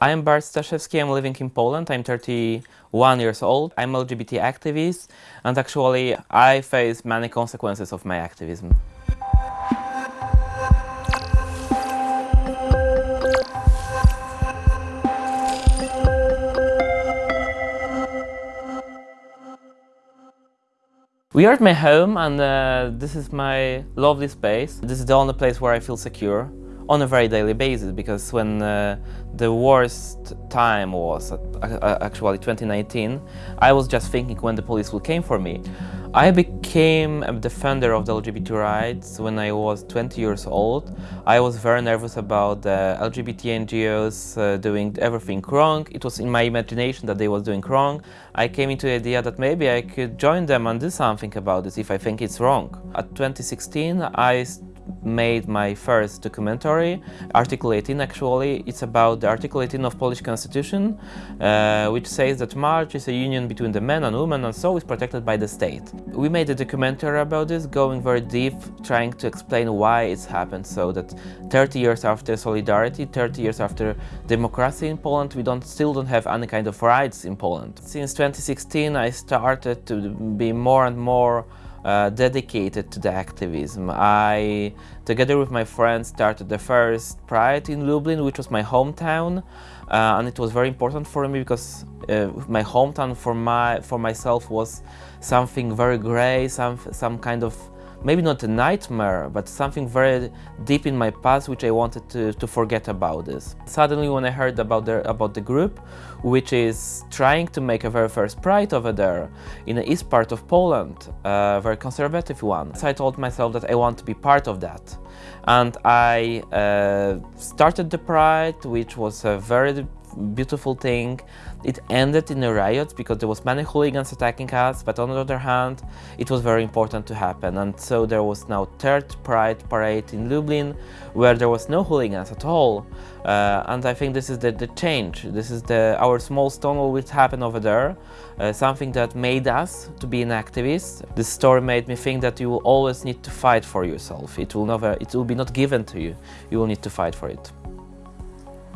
I am Bart Staszewski, I'm living in Poland, I'm 31 years old, I'm LGBT activist and actually I face many consequences of my activism. We are at my home and uh, this is my lovely space. This is the only place where I feel secure on a very daily basis because when uh, the worst time was uh, actually 2019 I was just thinking when the police will came for me. I became a defender of the LGBT rights when I was 20 years old. I was very nervous about the LGBT NGOs uh, doing everything wrong. It was in my imagination that they was doing wrong. I came into the idea that maybe I could join them and do something about this if I think it's wrong. At 2016 I made my first documentary, Article 18 actually. It's about the Article 18 of Polish Constitution, uh, which says that marriage is a union between the man and woman and so is protected by the state. We made a documentary about this, going very deep, trying to explain why it's happened so that 30 years after solidarity, 30 years after democracy in Poland, we don't still don't have any kind of rights in Poland. Since 2016 I started to be more and more uh, dedicated to the activism. I, together with my friends, started the first Pride in Lublin, which was my hometown, uh, and it was very important for me because uh, my hometown for my for myself was something very grey, some some kind of maybe not a nightmare, but something very deep in my past which I wanted to, to forget about this. Suddenly when I heard about the, about the group, which is trying to make a very first Pride over there in the east part of Poland, a very conservative one, so I told myself that I want to be part of that. And I uh, started the Pride, which was a very beautiful thing. It ended in a riot because there was many hooligans attacking us, but on the other hand, it was very important to happen. And so there was now third Pride parade in Lublin, where there was no hooligans at all. Uh, and I think this is the, the change. This is the our small Stonewall which happened over there, uh, something that made us to be an activist. This story made me think that you will always need to fight for yourself. It will never, it will be not given to you. You will need to fight for it.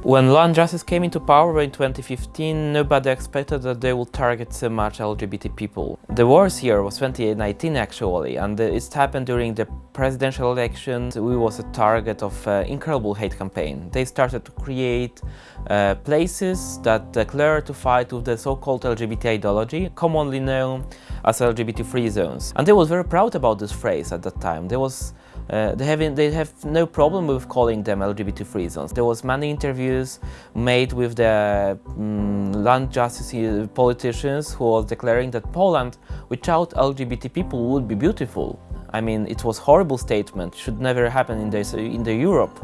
When Law and Justice came into power in 2015, nobody expected that they would target so much LGBT people. The worst year was 2019 actually, and it happened during the presidential election. We was a target of uh, incredible hate campaign. They started to create uh, places that declare to fight with the so-called LGBT ideology, commonly known as LGBT-free zones. And they was very proud about this phrase at that time. There was uh, they, have they have no problem with calling them LGBT free zones. There was many interviews made with the um, Law and Justice uh, politicians who was declaring that Poland without LGBT people would be beautiful. I mean, it was horrible statement, should never happen in in the Europe.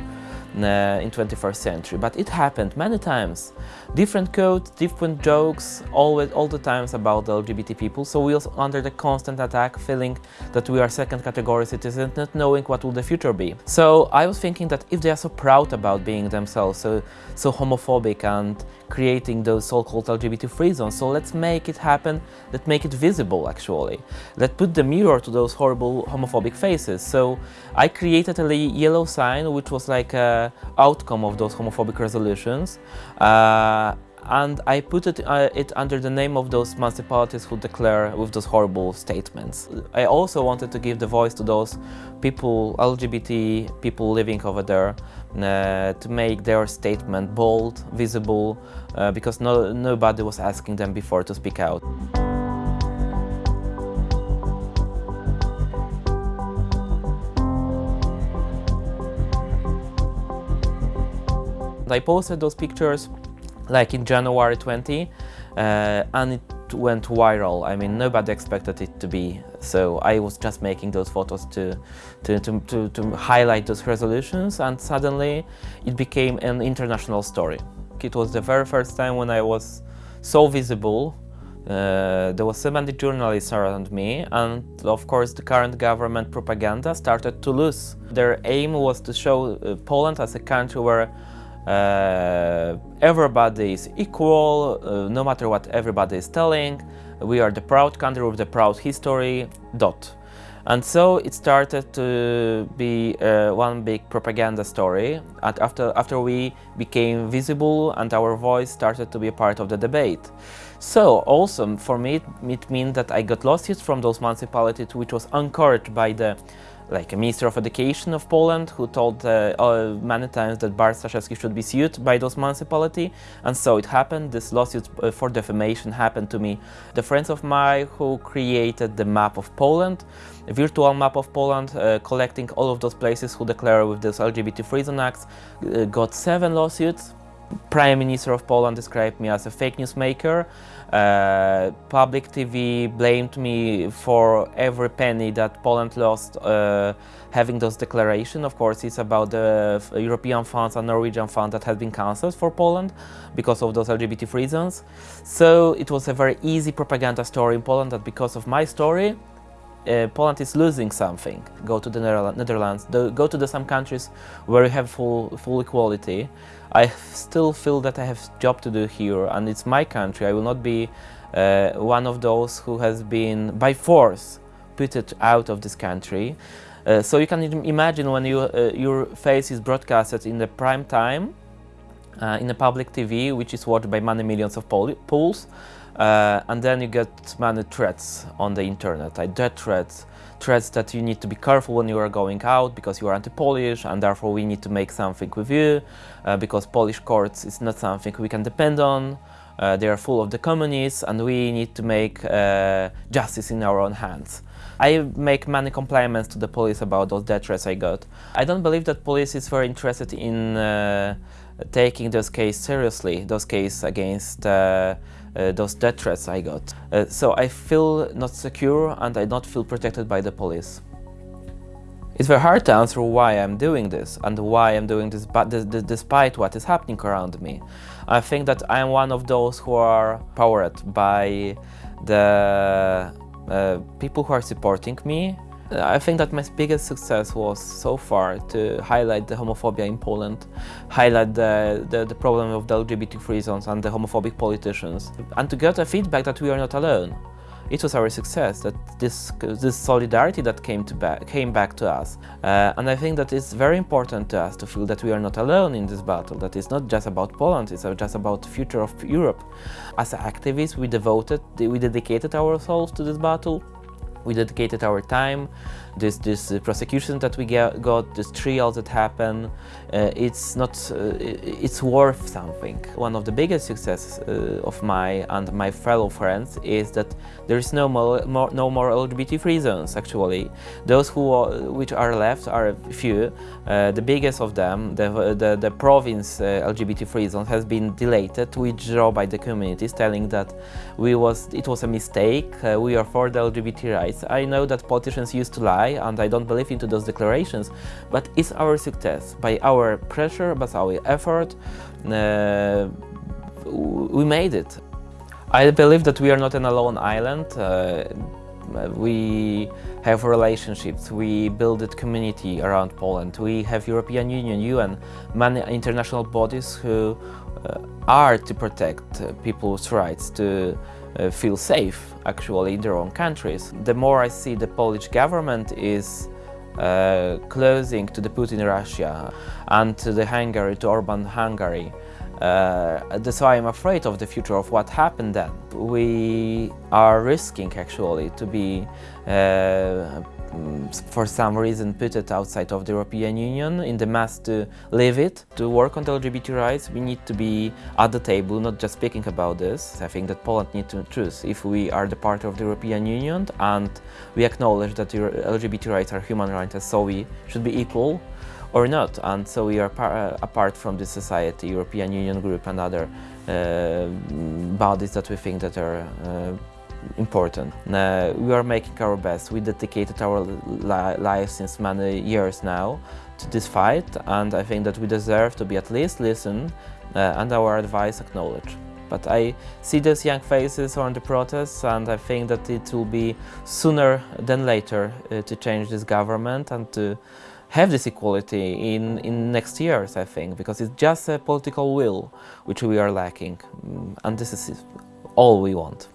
Uh, in 21st century, but it happened many times. Different codes, different jokes, always, all the times about the LGBT people, so we are under the constant attack, feeling that we are second category citizens, not knowing what will the future be. So I was thinking that if they are so proud about being themselves, so, so homophobic and creating those so-called LGBT free zones, so let's make it happen, let's make it visible actually. Let's put the mirror to those horrible homophobic faces. So I created a yellow sign which was like a outcome of those homophobic resolutions. Uh, and I put it, uh, it under the name of those municipalities who declare with those horrible statements. I also wanted to give the voice to those people, LGBT people living over there, uh, to make their statement bold, visible, uh, because no, nobody was asking them before to speak out. I posted those pictures like in January 20 uh, and it went viral. I mean, nobody expected it to be. So I was just making those photos to, to, to, to, to highlight those resolutions and suddenly it became an international story. It was the very first time when I was so visible uh, there was so many journalists around me and of course the current government propaganda started to lose. Their aim was to show uh, Poland as a country where uh, everybody is equal, uh, no matter what everybody is telling. We are the proud country with the proud history, dot. And so it started to be uh, one big propaganda story. And after, after we became visible and our voice started to be a part of the debate. So also for me it, it means that I got lawsuits from those municipalities which was encouraged by the like a Minister of Education of Poland who told uh, uh, many times that Bart Staszewski should be sued by those municipality and so it happened. This lawsuit uh, for defamation happened to me. The friends of mine who created the map of Poland, a virtual map of Poland, uh, collecting all of those places who declare with this LGBT free zone acts, uh, got seven lawsuits Prime Minister of Poland described me as a fake news maker. Uh, public TV blamed me for every penny that Poland lost uh, having those declaration. Of course, it's about the European funds and Norwegian fund that had been cancelled for Poland because of those LGBT reasons. So it was a very easy propaganda story in Poland that because of my story, uh, Poland is losing something. Go to the Netherlands, go to the some countries where you have full, full equality. I still feel that I have job to do here and it's my country. I will not be uh, one of those who has been by force put out of this country. Uh, so you can imagine when you, uh, your face is broadcasted in the prime time uh, in a public TV, which is watched by many millions of Poles, uh, and then you get many threats on the internet, like death threats, threats that you need to be careful when you are going out because you are anti-Polish and therefore we need to make something with you uh, because Polish courts is not something we can depend on. Uh, they are full of the communists and we need to make uh, justice in our own hands. I make many compliments to the police about those death threats I got. I don't believe that police is very interested in uh, taking those cases seriously, those cases against uh, uh, those death threats I got. Uh, so I feel not secure and I don't feel protected by the police. It's very hard to answer why I'm doing this and why I'm doing this but despite what is happening around me. I think that I'm one of those who are powered by the uh, people who are supporting me I think that my biggest success was so far to highlight the homophobia in Poland, highlight the, the, the problem of the LGBT zones and the homophobic politicians, and to get a feedback that we are not alone. It was our success, that this, this solidarity that came, to back, came back to us. Uh, and I think that it's very important to us to feel that we are not alone in this battle, that it's not just about Poland, it's just about the future of Europe. As activists, we devoted, we dedicated ourselves to this battle, we dedicated our time, this this uh, prosecution that we get, got, this trial that happened, uh, it's not, uh, it's worth something. One of the biggest successes uh, of my and my fellow friends is that there is no more, no more LGBT free zones actually. Those who are, which are left are few. Uh, the biggest of them, the the, the province uh, LGBT free zone, has been deleted, withdrawn by the communities, telling that we was it was a mistake. we are for the LGBT rights. I know that politicians used to lie and I don't believe into those declarations, but it's our success. By our pressure, by our effort, uh, we made it. I believe that we are not an alone island. Uh, we have relationships, we build a community around Poland, we have European Union, UN, many international bodies who uh, are to protect people's rights to uh, feel safe actually in their own countries. The more I see the Polish government is uh, closing to the Putin Russia and to the Hungary, to Orban Hungary, uh, that's why I'm afraid of the future of what happened then. We are risking actually to be uh, for some reason put it outside of the European Union in the mass to live it. To work on the LGBT rights we need to be at the table, not just speaking about this. I think that Poland needs to choose if we are the part of the European Union and we acknowledge that LGBT rights are human rights so we should be equal or not and so we are uh, apart from the society, European Union group and other uh, bodies that we think that are uh, important. We are making our best. We dedicated our li lives since many years now to this fight and I think that we deserve to be at least listened uh, and our advice acknowledged. But I see those young faces on the protests and I think that it will be sooner than later uh, to change this government and to have this equality in, in next years, I think, because it's just a political will which we are lacking. And this is all we want.